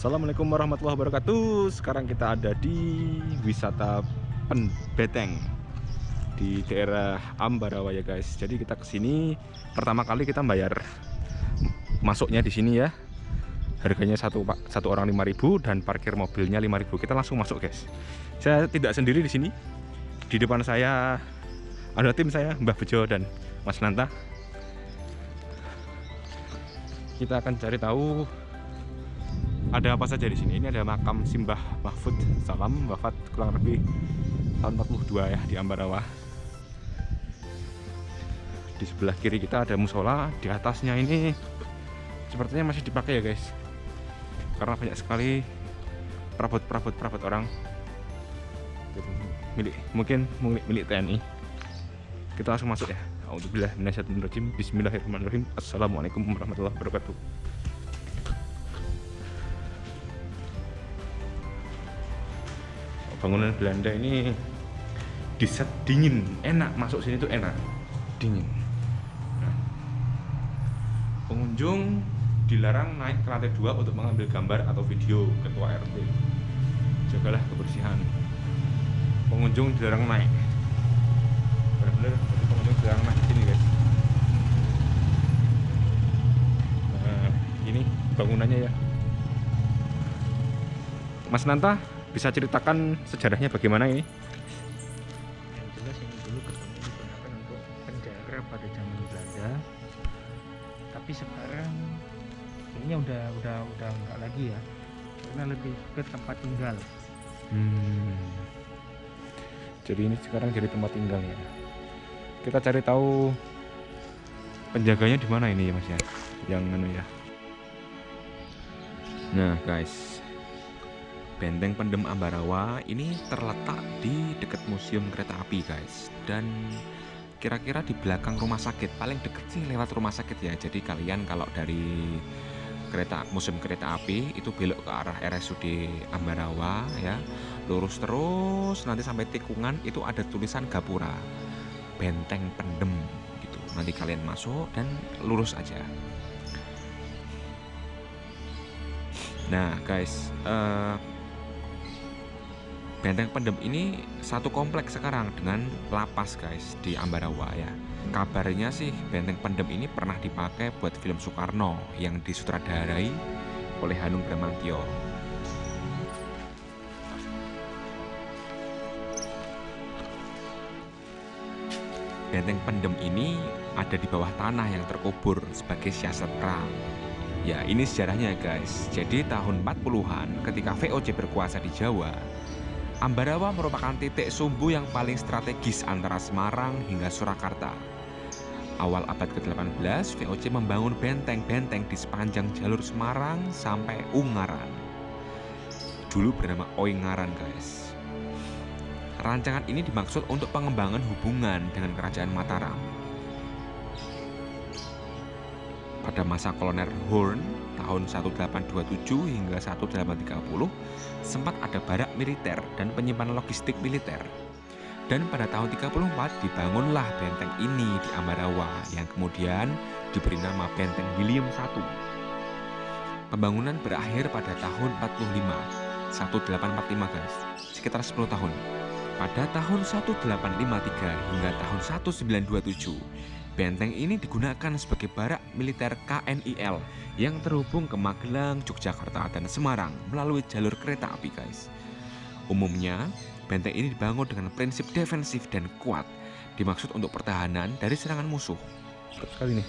Assalamualaikum warahmatullahi wabarakatuh. Sekarang kita ada di wisata Penbeteng Di daerah Ambarawa ya guys. Jadi kita ke sini Pertama kali kita bayar Masuknya di sini ya. Harganya satu, satu orang 5000 Dan parkir mobilnya 5000 Kita langsung masuk guys. Saya tidak sendiri di sini. Di depan saya Ada tim saya Mbah Bejo dan Mas Nanta. Kita akan cari tahu ada apa saja di sini. Ini ada makam Simbah Mahfud Salam wafat kurang lebih tahun 42 ya di Ambarawa. Di sebelah kiri kita ada musola, di atasnya ini sepertinya masih dipakai ya guys. Karena banyak sekali perabot-perabot perabot orang. Milik mungkin milik, milik TNI. Kita langsung masuk ya. Alhamdulillah Bismillahirrahmanirrahim. Assalamualaikum warahmatullahi wabarakatuh. Bangunan Belanda ini diset dingin, enak masuk sini tuh enak, dingin. Nah, pengunjung dilarang naik ke lantai dua untuk mengambil gambar atau video ketua RT. Jagalah kebersihan. Pengunjung dilarang naik. Benar-benar pengunjung dilarang naik sini guys. Nah, ini bangunannya ya. Mas Nanta bisa ceritakan sejarahnya bagaimana ini? Yang jelas ini dulu gedung ini digunakan untuk penjara pada zaman Belanda. Tapi sekarang ini udah udah udah enggak lagi ya. Karena lebih ke tempat tinggal. Hmm. Jadi ini sekarang jadi tempat tinggal ya. Kita cari tahu penjaganya di mana ini ya Mas ya? Yang anu ya. Nah, guys. Benteng Pendem Ambarawa ini terletak di dekat Museum Kereta Api, guys. Dan kira-kira di belakang rumah sakit, paling deket sih lewat rumah sakit ya. Jadi kalian kalau dari kereta Museum Kereta Api itu belok ke arah RSUD Ambarawa ya. Lurus terus nanti sampai tikungan itu ada tulisan Gapura. Benteng Pendem gitu. Nanti kalian masuk dan lurus aja. Nah, guys, uh, Benteng Pendem ini satu kompleks sekarang dengan lapas guys di Ambarawa ya. Kabarnya sih Benteng Pendem ini pernah dipakai buat film Soekarno yang disutradarai oleh Hanung Bramantyo. Benteng Pendem ini ada di bawah tanah yang terkubur sebagai siasat perang. Ya ini sejarahnya guys Jadi tahun 40an ketika VOC berkuasa di Jawa Ambarawa merupakan titik sumbu yang paling strategis antara Semarang hingga Surakarta. Awal abad ke-18, VOC membangun benteng-benteng di sepanjang jalur Semarang sampai Ungaran. Dulu bernama Oingaran, guys. Rancangan ini dimaksud untuk pengembangan hubungan dengan Kerajaan Mataram. Pada masa Kolonel Horn tahun 1827 hingga 1830 sempat ada barak militer dan penyimpanan logistik militer. Dan pada tahun 34 dibangunlah benteng ini di Ambarawa yang kemudian diberi nama Benteng William I. Pembangunan berakhir pada tahun 45, 1845 guys, sekitar 10 tahun. Pada tahun 1853 hingga tahun 1927, Benteng ini digunakan sebagai barak militer KNIL yang terhubung ke Magelang, Yogyakarta, dan Semarang melalui jalur kereta api guys. Umumnya, benteng ini dibangun dengan prinsip defensif dan kuat, dimaksud untuk pertahanan dari serangan musuh. Sekali nih.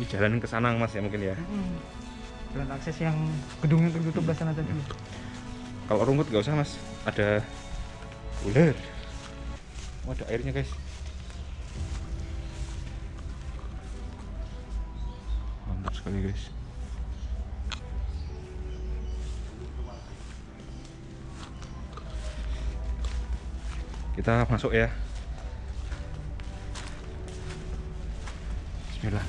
Ini jalan ke sana mas ya mungkin ya. Jalan akses yang gedung yang tertutup belah sana tadi. Kalau rumput nggak usah mas, ada ular. Oh, ada airnya guys. Mantap sekali guys. Kita masuk ya. Bismillah.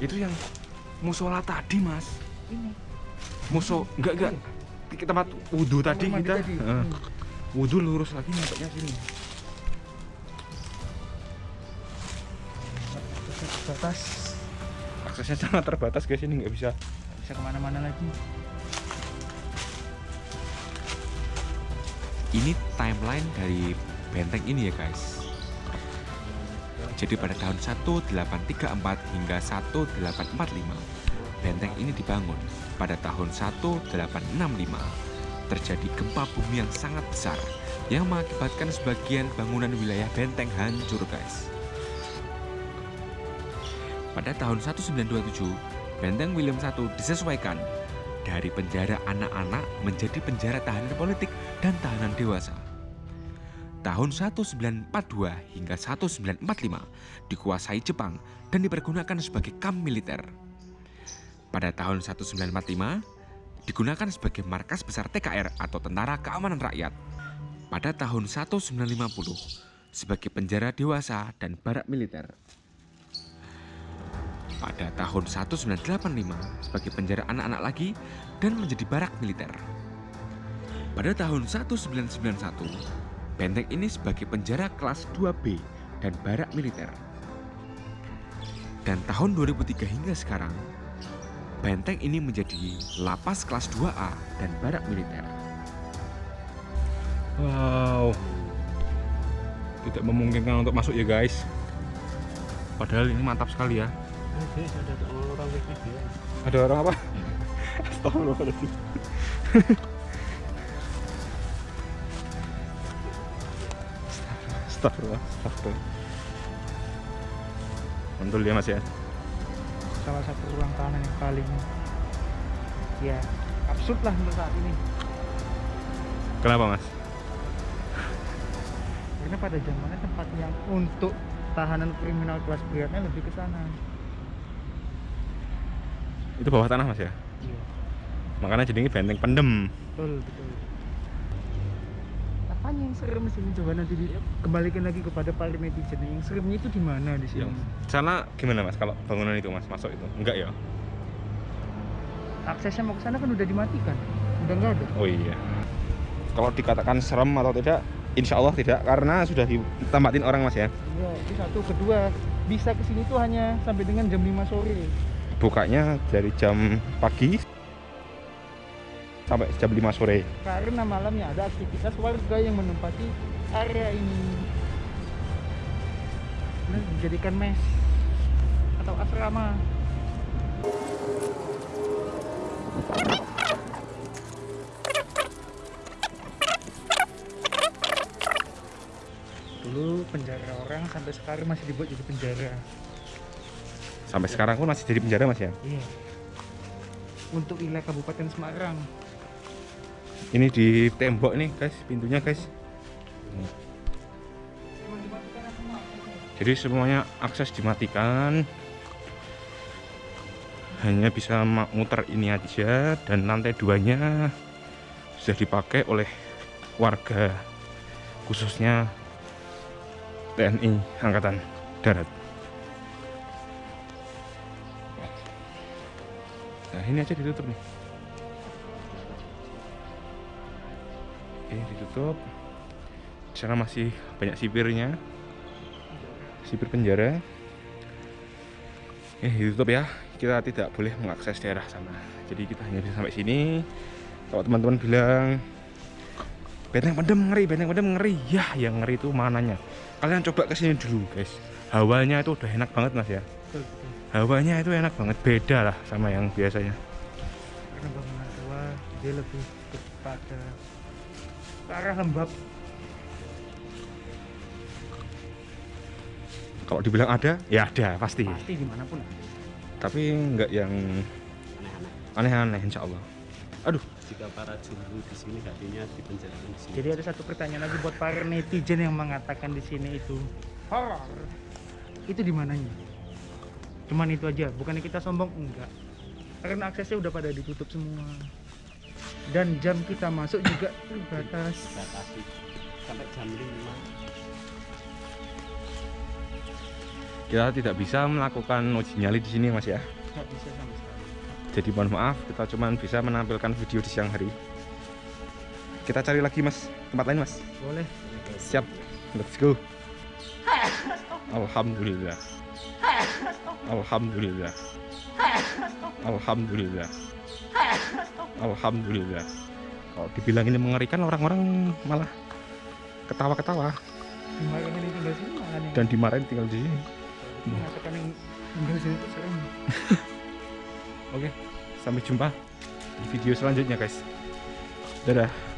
Itu yang musola tadi mas. Ini musuh. Enggak enggak. Di tempat wudhu tadi kita. uh, wudhu lurus lagi nampaknya sini. Terbatas. Aksesnya sangat terbatas guys. Ini nggak bisa bisa ke mana-mana lagi. Ini timeline dari benteng ini ya guys. Jadi pada tahun 1834 hingga 1845 benteng ini dibangun pada tahun 1865 terjadi gempa bumi yang sangat besar yang mengakibatkan sebagian bangunan wilayah benteng hancur guys pada tahun 1927 benteng William I disesuaikan dari penjara anak-anak menjadi penjara tahanan politik dan tahanan dewasa. Tahun 1942 hingga 1945 dikuasai Jepang dan dipergunakan sebagai kamp militer. Pada tahun 1945 digunakan sebagai markas besar TKR atau Tentara Keamanan Rakyat. Pada tahun 1950 sebagai penjara dewasa dan barak militer pada tahun 1985 sebagai penjara anak-anak lagi dan menjadi barak militer. Pada tahun 1991, benteng ini sebagai penjara kelas 2B dan barak militer. Dan tahun 2003 hingga sekarang, benteng ini menjadi lapas kelas 2A dan barak militer. Wow, tidak memungkinkan untuk masuk ya guys. Padahal ini mantap sekali ya. ada orang video Ada orang apa? Astagfirullahaladzim. Astagfirullah, astagfirullah. Mantul ya mas ya. Salah satu ruang tahanan yang paling ya absurd lah untuk saat ini Kenapa mas? karena pada zamannya tempat yang untuk tahanan kriminal kelas beratnya lebih ke sana Itu bawah tanah mas ya? iya Makanya jadi ini benteng pendem. betul betul apanya yang serem sini coba nanti di- kembalikan lagi kepada para netizen. Yang seremnya itu di mana di sini? Sana gimana mas? Kalau bangunan itu mas masuk itu? Enggak ya? aksesnya mau ke sana kan udah dimatikan. Udah nggak ada. Oh iya. Kalau dikatakan serem atau tidak, insya Allah tidak karena sudah ditempatin orang mas ya. iya itu satu. Kedua bisa ke sini tuh hanya sampai dengan jam 5 sore. Bukanya dari jam pagi sampai jam 5 sore. karena malamnya ada aktivitas warga yang menempati area ini. Dan dijadikan mes atau asrama. Dulu penjara orang sampai sekarang masih dibuat jadi penjara. Sampai sekarang pun masih jadi penjara mas ya. iya. Untuk wilayah Kabupaten Semarang Ini di tembok nih guys, pintunya guys. Jadi semuanya akses dimatikan. Hanya bisa muter ini aja dan lantai duanya sudah dipakai oleh warga khususnya TNI Angkatan Darat. Nah ini aja ditutup nih. Ini ditutup. Di sana masih banyak sipirnya. Sipir penjara. Eh ditutup ya. Kita tidak boleh mengakses daerah sana. Jadi kita hanya bisa sampai sini. Kalau teman-teman bilang benteng pendem ngeri, benteng pendem ngeri. Ya, yang ngeri itu mananya. Kalian coba ke sini dulu, guys. Hawanya itu udah enak banget, Mas ya. Hawanya itu enak banget, beda lah sama yang biasanya. karena bangunan tua dia lebih kepada ke arah lembab Kalau dibilang ada, ya ada pasti. pasti di mana pun. Tapi nggak yang aneh-aneh, insya Allah. Aduh, jika para juru di sini hatinya dipenjarakan di sini. jadi ada satu pertanyaan lagi buat para netizen yang mengatakan di sini itu horor itu di mananya cuman itu aja bukannya kita sombong enggak karena aksesnya udah pada ditutup semua dan jam kita masuk juga terbatas sampai jam 5 kita tidak bisa melakukan uji nyali di sini, Mas ya. nggak bisa sama sekali Jadi mohon maaf, kita cuma bisa menampilkan video di siang hari. Kita cari lagi, Mas. Tempat lain, Mas. boleh Siap. Let's go. Alhamdulillah. Alhamdulillah. Alhamdulillah. Alhamdulillah. Kalau dibilang ini mengerikan orang-orang malah ketawa-ketawa dan dimarahin tinggal di sini. serem. Oke, sampai jumpa di video selanjutnya guys. Dadah.